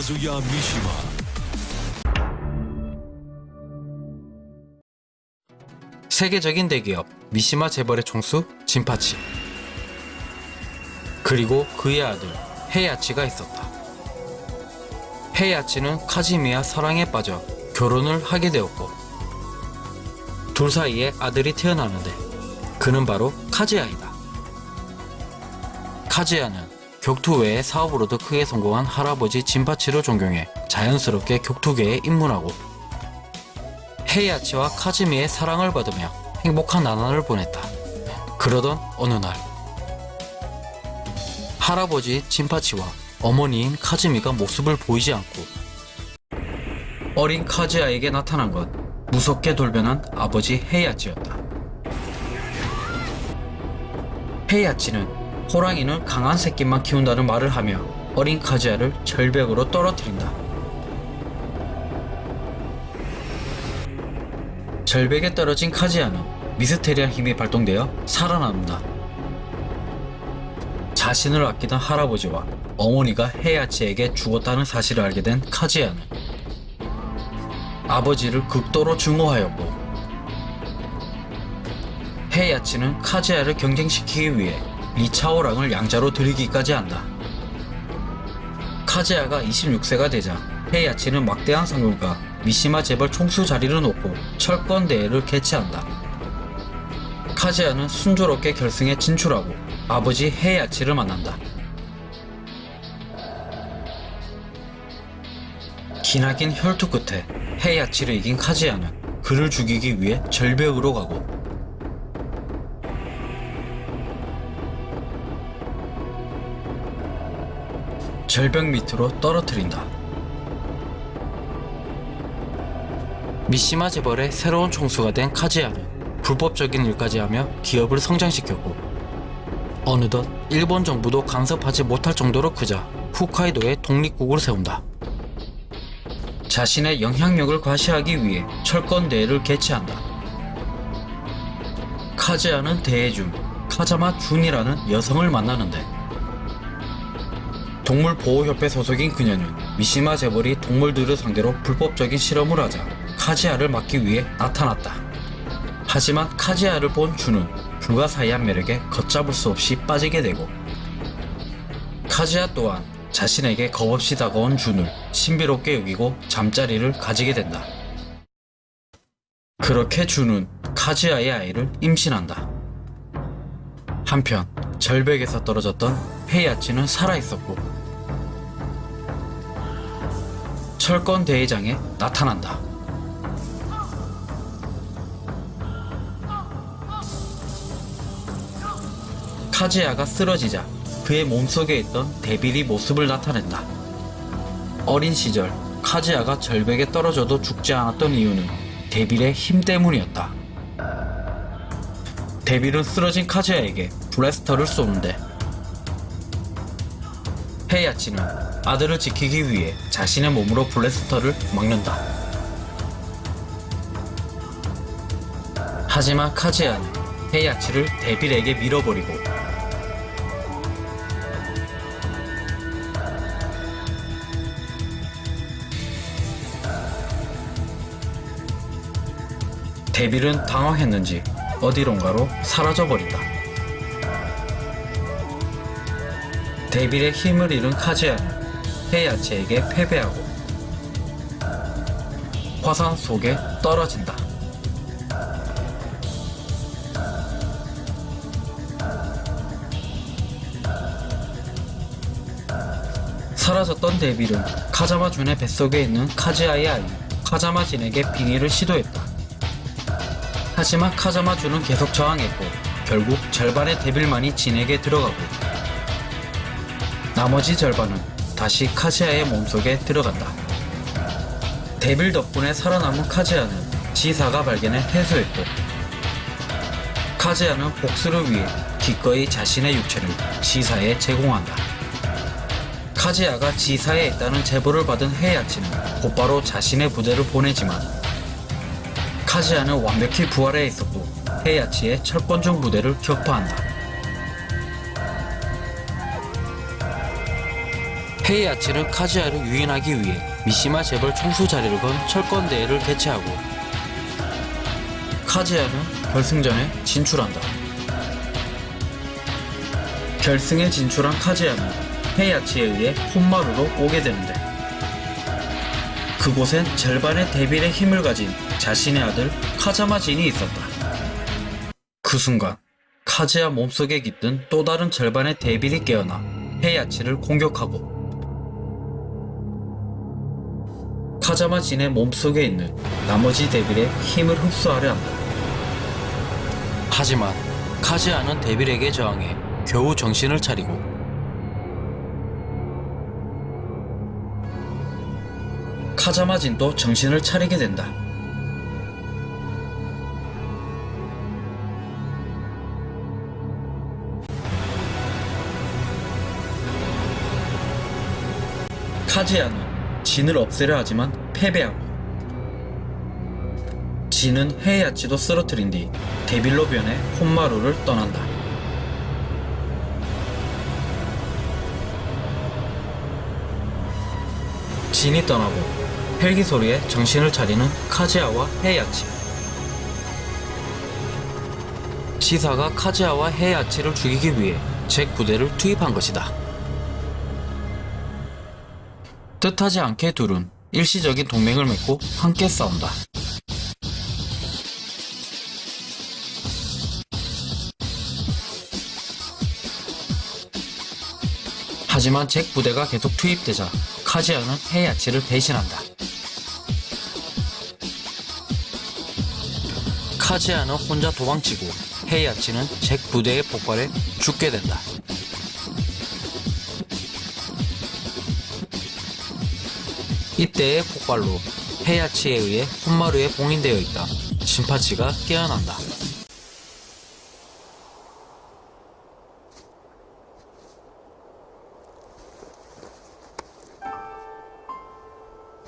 카즈야 미시마 세계적인 대기업 미시마 재벌의 총수 진파치 그리고 그의 아들 헤야치가 있었다. 헤야치는 카지미와 사랑에 빠져 결혼을 하게 되었고 둘 사이에 아들이 태어나는데 그는 바로 카즈야이다. 카즈야는 격투 외의 사업으로도 크게 성공한 할아버지 진파치를 존경해 자연스럽게 격투계에 입문하고 헤이아치와 카즈미의 사랑을 받으며 행복한 나날을 보냈다. 그러던 어느 날 할아버지 진파치와 어머니인 카즈미가 모습을 보이지 않고 어린 카즈야에게 나타난 것 무섭게 돌변한 아버지 헤이아치였다. 헤이아치는 호랑이는 강한 새끼만 키운다는 말을 하며 어린 카즈야를 절벽으로 떨어뜨린다. 절벽에 떨어진 카지아는 미스테리한 힘이 발동되어 살아남는다. 자신을 아끼던 할아버지와 어머니가 헤야치에게 죽었다는 사실을 알게 된 카지아는 아버지를 극도로 증오하였고 헤야치는 카지아를 경쟁시키기 위해 리차오랑을 양자로 들이기까지 한다. 카지아가 26세가 되자 헤야치는 막대한 상금과 미시마 재벌 총수 자리를 놓고 철권 대회를 개최한다. 카지아는 순조롭게 결승에 진출하고 아버지 헤야치를 만난다. 기나긴 혈투 끝에 헤야치를 이긴 카지아는 그를 죽이기 위해 절벽으로 가고 절벽 밑으로 떨어뜨린다. 미시마 재벌의 새로운 총수가 된 카지아는 불법적인 일까지 하며 기업을 성장시켰고 어느덧 일본 정부도 간섭하지 못할 정도로 크자 홋카이도에 독립국을 세운다. 자신의 영향력을 과시하기 위해 철권 대회를 개최한다. 카지아는 대회 중 카자마 준이라는 여성을 만나는데 동물보호협회 소속인 그녀는 미시마 재벌이 동물들을 상대로 불법적인 실험을 하자 카지아를 막기 위해 나타났다. 하지만 카지아를 본 준은 불가사의한 매력에 걷잡을 수 없이 빠지게 되고 카지아 또한 자신에게 겁없이 다가온 준을 신비롭게 여기고 잠자리를 가지게 된다. 그렇게 준은 카지아의 아이를 임신한다. 한편 절벽에서 떨어졌던 헤이아치는 살아있었고 철권 대회장에 나타난다. 카지야가 쓰러지자 그의 몸속에 있던 데빌이 모습을 나타낸다. 어린 시절 카지야가 절벽에 떨어져도 죽지 않았던 이유는 데빌의 힘 때문이었다. 데빌은 쓰러진 카지야에게 블래스터를 쏘는데 헤이아치는 아들을 지키기 위해 자신의 몸으로 블래스터를 막는다. 하지만 카지야는 헤이아치를 데빌에게 밀어버리고 데빌은 당황했는지 어디론가로 사라져버린다. 데빌의 힘을 잃은 카지아는 헤이아치에게 패배하고 화산 속에 떨어진다. 사라졌던 데빌은 카자마 준의 뱃속에 있는 카지아의 아이 카자마 진에게 빙의를 시도했다. 하지만 카자마 준은 계속 저항했고 결국 절반의 데빌만이 진에게 들어가고 나머지 절반은 다시 카지아의 몸속에 들어간다. 데빌 덕분에 살아남은 카지아는 지사가 발견해 회수했고 카지아는 복수를 위해 기꺼이 자신의 육체를 지사에 제공한다. 카지아가 지사에 있다는 제보를 받은 헤야치는 곧바로 자신의 부대를 보내지만 카지아는 완벽히 부활해 있었고 헤야치의 철권중 부대를 격파한다. 헤이아치는 카즈야를 유인하기 위해 미시마 재벌 총수 자리를 건 철권 대회를 개최하고 카즈야는 결승전에 진출한다. 결승에 진출한 카즈야는 헤이아치에 의해 혼마루로 오게 되는데 그곳엔 절반의 데빌의 힘을 가진 자신의 아들 카자마 진이 있었다. 그 순간 카즈야 몸속에 깃든 또 다른 절반의 데빌이 깨어나 헤이아치를 공격하고 카자마 진의 몸속에 있는 나머지 데빌의 힘을 흡수하려 한다. 하지만 카즈야는 데빌에게 저항해 겨우 정신을 차리고 카자마 진도 정신을 차리게 된다. 카즈야는 진을 없애려 하지만 패배하고 진은 헤이아치도 쓰러뜨린 뒤 데빌로 변해 혼마루를 떠난다. 진이 떠나고 헬기 소리에 정신을 차리는 카즈야와 헤이아치. 지사가 카즈야와 헤이아치를 죽이기 위해 잭 부대를 투입한 것이다. 뜻하지 않게 둘은 일시적인 동맹을 맺고 함께 싸운다. 하지만 잭 부대가 계속 투입되자 카지아는 헤이아치를 배신한다. 카지아는 혼자 도망치고 헤이아치는 잭 부대의 폭발에 죽게 된다. 이때의 폭발로 폐야치에 의해 혼마루에 봉인되어 있다. 신파치가 깨어난다.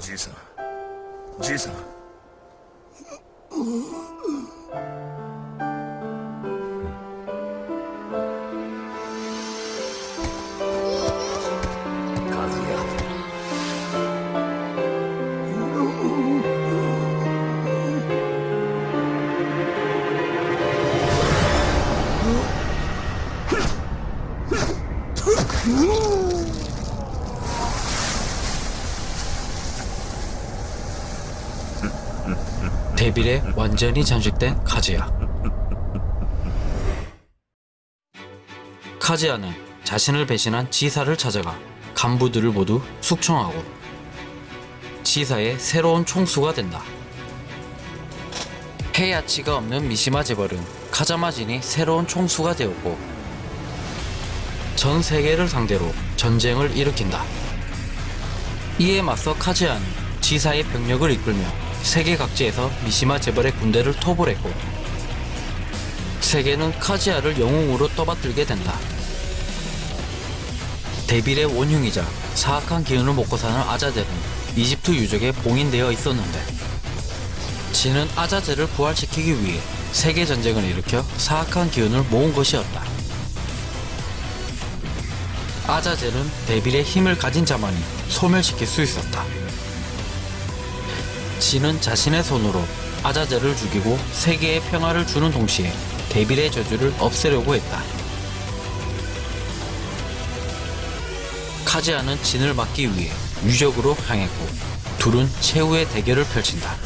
지사, 지사. 비밀에 완전히 잠식된 카즈야. 카즈야는 자신을 배신한 지사를 찾아가 간부들을 모두 숙청하고 지사의 새로운 총수가 된다. 헤야치가 없는 미시마 재벌은 카자마진이 새로운 총수가 되었고 전 세계를 상대로 전쟁을 일으킨다. 이에 맞서 카즈야는 지사의 병력을 이끌며 세계 각지에서 미시마 재벌의 군대를 토벌했고 세계는 카지아를 영웅으로 떠받들게 된다. 데빌의 원흉이자 사악한 기운을 먹고 사는 아자젤은 이집트 유적에 봉인되어 있었는데 진은 아자젤을 부활시키기 위해 세계 전쟁을 일으켜 사악한 기운을 모은 것이었다. 아자젤은 데빌의 힘을 가진 자만이 소멸시킬 수 있었다. 진은 자신의 손으로 아자젤을 죽이고 세계에 평화를 주는 동시에 데빌의 저주를 없애려고 했다. 카지아는 진을 막기 위해 유적으로 향했고 둘은 최후의 대결을 펼친다.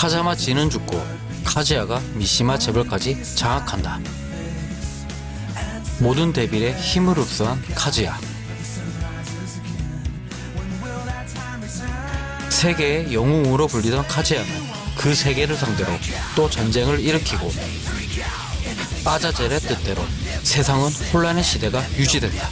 카자마 진은 죽고 카즈야가 미시마 재벌까지 장악한다. 모든 데빌의 힘을 흡수한 카즈야. 세계의 영웅으로 불리던 카즈야는 그 세계를 상대로 또 전쟁을 일으키고 아자젤의 뜻대로 세상은 혼란의 시대가 유지된다.